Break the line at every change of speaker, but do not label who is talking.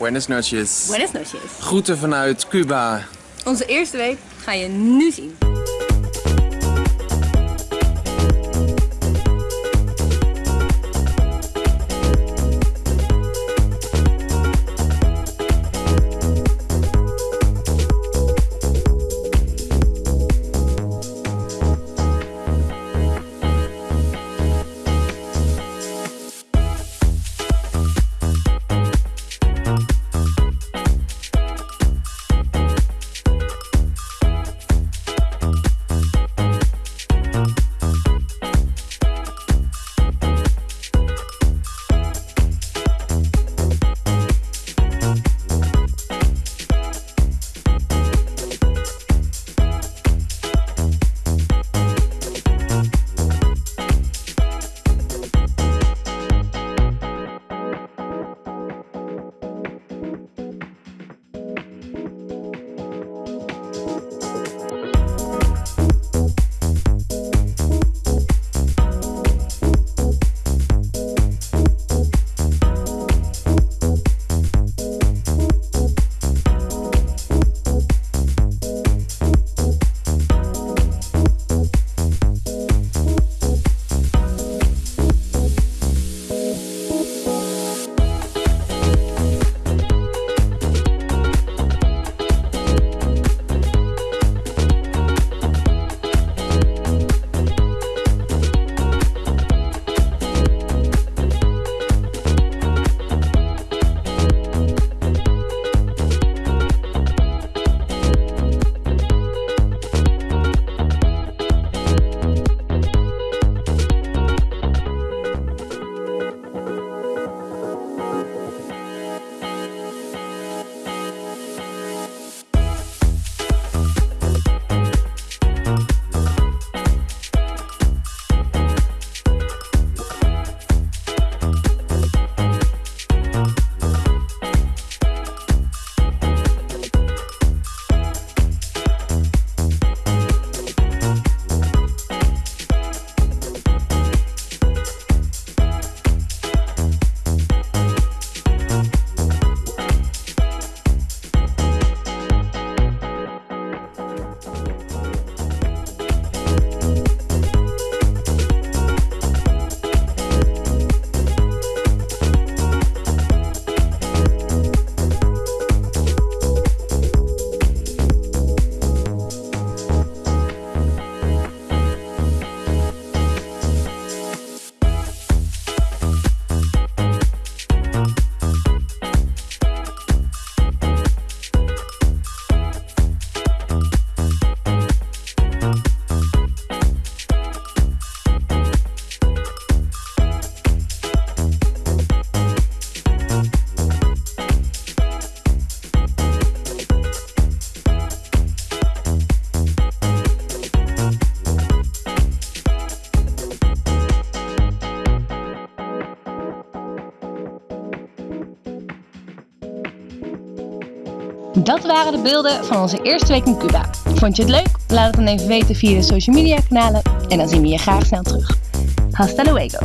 Buenas noches.
Buenas noches.
Groeten vanuit Cuba.
Onze eerste week ga je nu zien. Dat waren de beelden van onze eerste week in Cuba. Vond je het leuk? Laat het dan even weten via de social media kanalen en dan zien we je graag snel terug. Hasta luego!